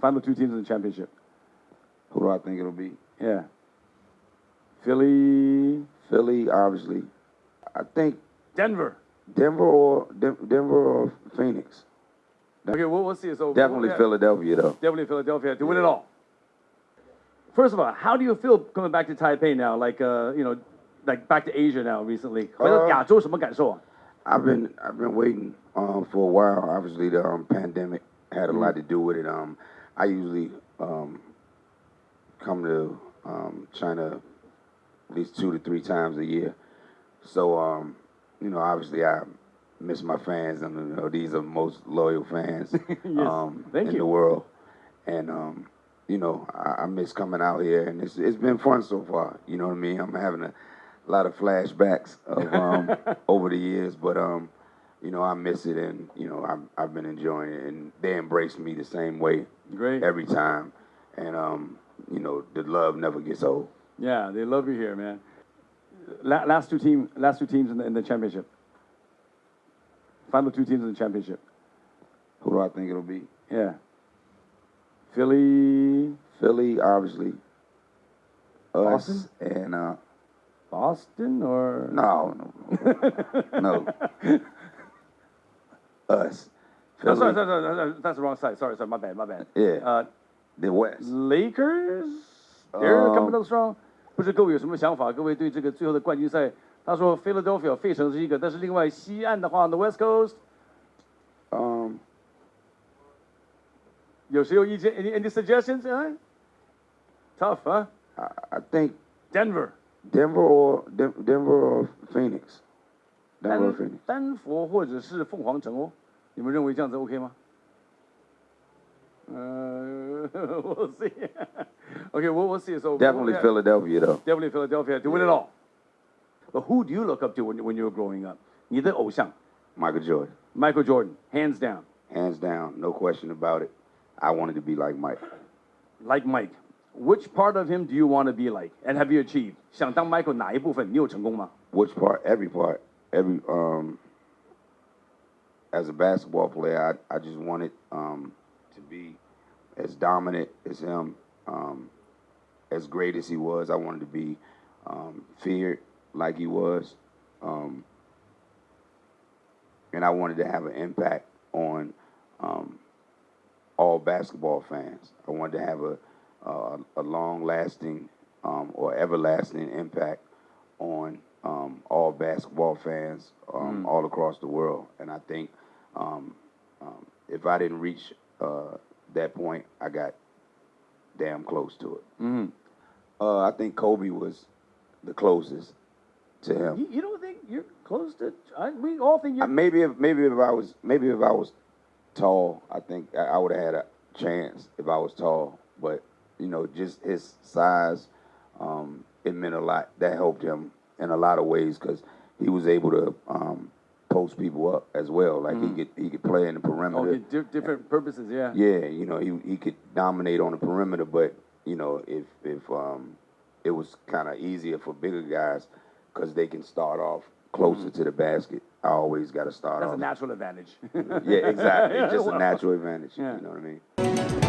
final two teams in the championship. Who do I think it'll be? Yeah. Philly. Philly, obviously. I think Denver. Denver or De Denver or Phoenix. Okay, we'll, we'll see. So definitely we'll Philadelphia, though. Definitely Philadelphia to yeah. win it all. First of all, how do you feel coming back to Taipei now? Like, uh, you know, like back to Asia now recently. Uh, I've been I've been waiting um, for a while. Obviously, the um, pandemic had a mm -hmm. lot to do with it. Um, I usually um, come to um, China at least two to three times a year. So, um, you know, obviously, I miss my fans, and you know, these are most loyal fans um, thank in you. the world. And um, you know, I, I miss coming out here, and it's it's been fun so far. You know what I mean? I'm having a lot of flashbacks of um, over the years, but um, you know, I miss it, and you know, I've I've been enjoying it, and they embrace me the same way Great. every time, and um, you know, the love never gets old. Yeah, they love you here, man. La- last two team, last two teams in the, in the championship. Final two teams in the championship. Who do I think it'll be? Yeah. Philly, Philly, obviously. Us Boston? and uh, Boston, or no, no, no, no us. No, sorry, Philly, sorry, sorry, sorry, that's the wrong side. Sorry, sorry, my bad, my bad. Yeah. Uh, the West. Lakers, they're Um, coming up strong。不知各位有什么想法？各位对这个最后的冠军赛，他说 Philadelphia 费城是一个，但是另外西岸的话，the West Coast Um, 有谁有意见？Any any suggestions？啊？Tough，啊 I, I think ？Denver， Denver or Den- Denver or Phoenix. Denver or 丹 Phoenix. 丹佛或者是凤凰城哦，你们认为这样子 OK 吗？呃，we'll see. okay, we'll we'll see. So Definitely yeah, Philadelphia though. Definitely Philadelphia to win it all. But who do you look up to when when you were growing up? 你的偶像 Michael Jordan. Michael Jordan, hands down. Hands down, no question about it. I wanted to be like Mike. Like Mike. Which part of him do you want to be like? And have you achieved? 想当 Michael 哪一部分？你有成功吗？ Which part? Every part. Every um. As a basketball player, I I just wanted um to be as dominant as him, um, as great as he was. I wanted to be um, feared like he was, um, and I wanted to have an impact on um, all basketball fans. I wanted to have a uh, a long lasting um, or everlasting impact on um, all basketball fans um, all across the world. And I think um, um, if I didn't reach uh, that point, I got damn close to it. Mm-hmm. Uh, I think Kobe was the closest to him. You, you don't think you're close to? I, we all think you're. maybe if maybe if I was maybe if I was tall, I think I, I would have had a chance if I was tall. But you know, just his size, um, it meant a lot. That helped him in a lot of ways because he was able to um, post people up as well. Like he could he could play in the perimeter. Okay, di- different purposes, yeah. Yeah, you know, he he could dominate on the perimeter, but you know, if if um, it was kind of easier for bigger guys because they can start off closer to the basket. I always got to start That's a natural advantage. yeah, exactly. It's just a natural advantage. Yeah. You know what I mean?